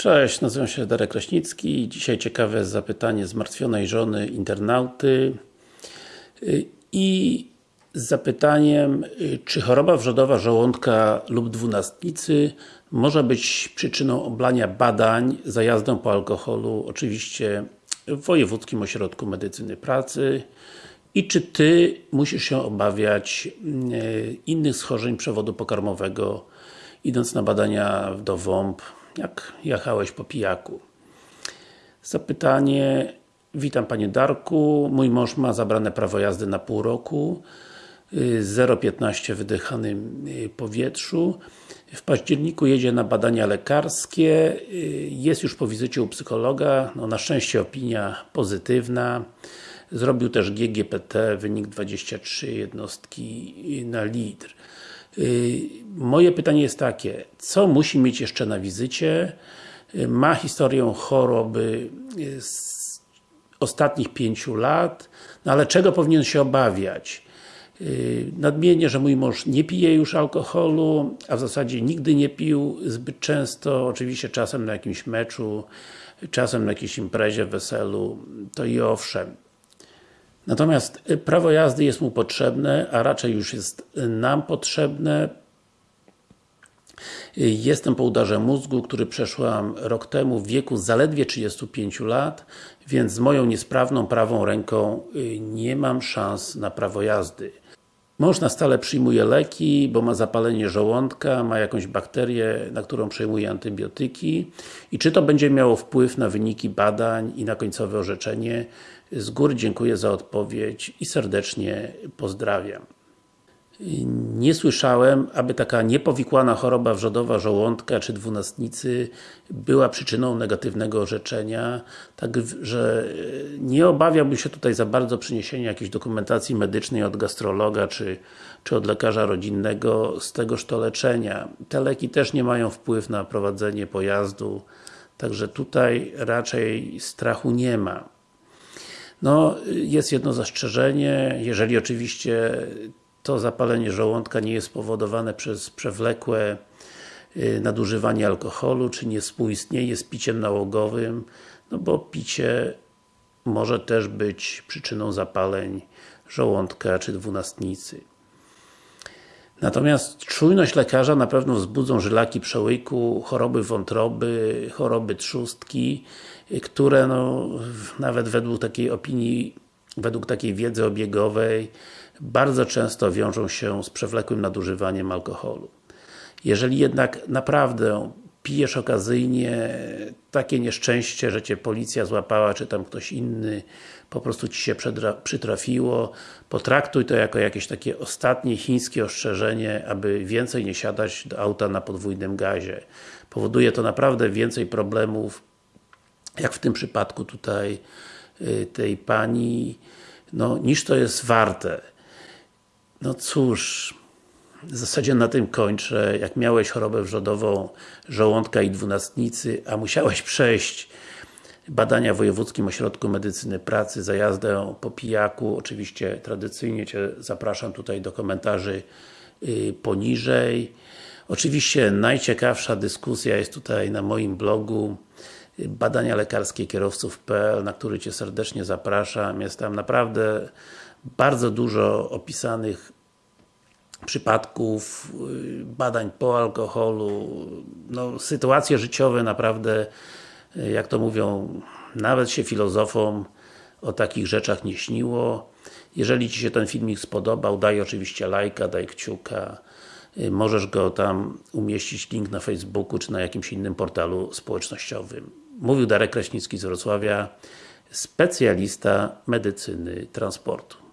Cześć, nazywam się Darek Kraśnicki. Dzisiaj ciekawe zapytanie zmartwionej żony internauty. I z zapytaniem, czy choroba wrzodowa żołądka lub dwunastnicy może być przyczyną oblania badań za jazdą po alkoholu, oczywiście w Wojewódzkim Ośrodku Medycyny Pracy? I czy Ty musisz się obawiać y, innych schorzeń przewodu pokarmowego idąc na badania do WOMP jak jechałeś po pijaku. Zapytanie Witam Panie Darku, mój mąż ma zabrane prawo jazdy na pół roku 0,15 wydychanym y, powietrzu. W październiku jedzie na badania lekarskie y, jest już po wizycie u psychologa, no na szczęście opinia pozytywna. Zrobił też GGPT, wynik 23 jednostki na litr. Y, moje pytanie jest takie, co musi mieć jeszcze na wizycie? Ma historię choroby y, z ostatnich pięciu lat, no ale czego powinien się obawiać? Nadmienię, że mój mąż nie pije już alkoholu, a w zasadzie nigdy nie pił zbyt często, oczywiście czasem na jakimś meczu, czasem na jakiejś imprezie, weselu, to i owszem. Natomiast y, prawo jazdy jest mu potrzebne, a raczej już jest nam potrzebne. Y, jestem po udarze mózgu, który przeszłam rok temu w wieku zaledwie 35 lat, więc z moją niesprawną prawą ręką y, nie mam szans na prawo jazdy. Mąż na stale przyjmuje leki, bo ma zapalenie żołądka, ma jakąś bakterię, na którą przejmuje antybiotyki i czy to będzie miało wpływ na wyniki badań i na końcowe orzeczenie? Z góry dziękuję za odpowiedź i serdecznie pozdrawiam. Nie słyszałem, aby taka niepowikłana choroba wrzodowa żołądka czy dwunastnicy była przyczyną negatywnego orzeczenia, także nie obawiałbym się tutaj za bardzo przyniesienia jakiejś dokumentacji medycznej od gastrologa czy, czy od lekarza rodzinnego z tegoż to leczenia. Te leki też nie mają wpływu na prowadzenie pojazdu, także tutaj raczej strachu nie ma. No, jest jedno zastrzeżenie, jeżeli oczywiście to zapalenie żołądka nie jest spowodowane przez przewlekłe y, nadużywanie alkoholu, czy nie współistnieje z piciem nałogowym, no bo picie może też być przyczyną zapaleń żołądka czy dwunastnicy. Natomiast czujność lekarza na pewno wzbudzą żylaki przełyku, choroby wątroby, choroby trzustki, które no, nawet według takiej opinii, według takiej wiedzy obiegowej bardzo często wiążą się z przewlekłym nadużywaniem alkoholu. Jeżeli jednak naprawdę pijesz okazyjnie, takie nieszczęście, że Cię policja złapała, czy tam ktoś inny, po prostu Ci się przytrafiło, potraktuj to jako jakieś takie ostatnie chińskie ostrzeżenie, aby więcej nie siadać do auta na podwójnym gazie. Powoduje to naprawdę więcej problemów, jak w tym przypadku tutaj y, tej pani, no, niż to jest warte. No cóż, w zasadzie na tym kończę. Jak miałeś chorobę wrzodową żołądka i dwunastnicy, a musiałeś przejść badania w Wojewódzkim Ośrodku Medycyny Pracy za jazdę po pijaku, oczywiście tradycyjnie Cię zapraszam tutaj do komentarzy y, poniżej. Oczywiście najciekawsza dyskusja jest tutaj na moim blogu badania lekarskie kierowców.pl, na który Cię serdecznie zapraszam. Jest tam naprawdę bardzo dużo opisanych przypadków, y, badań po alkoholu, no, sytuacje życiowe naprawdę, y, jak to mówią, nawet się filozofom o takich rzeczach nie śniło. Jeżeli Ci się ten filmik spodobał, daj oczywiście lajka, daj kciuka. Y, możesz go tam umieścić, link na Facebooku, czy na jakimś innym portalu społecznościowym. Mówił Darek Kraśnicki z Wrocławia, specjalista medycyny transportu.